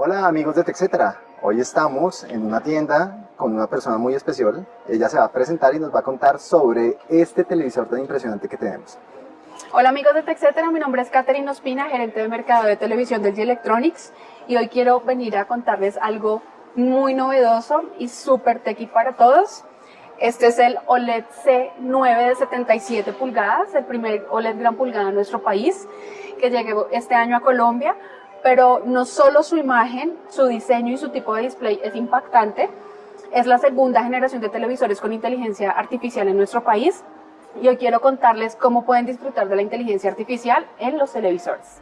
Hola amigos de TechCetera, hoy estamos en una tienda con una persona muy especial. Ella se va a presentar y nos va a contar sobre este televisor tan impresionante que tenemos. Hola amigos de TechCetera, mi nombre es Katherine Ospina, gerente de mercado de televisión del G Electronics y hoy quiero venir a contarles algo muy novedoso y súper techy para todos. Este es el OLED C9 de 77 pulgadas, el primer OLED gran pulgada en nuestro país, que llegó este año a Colombia pero no solo su imagen, su diseño y su tipo de display es impactante, es la segunda generación de televisores con inteligencia artificial en nuestro país y hoy quiero contarles cómo pueden disfrutar de la inteligencia artificial en los televisores.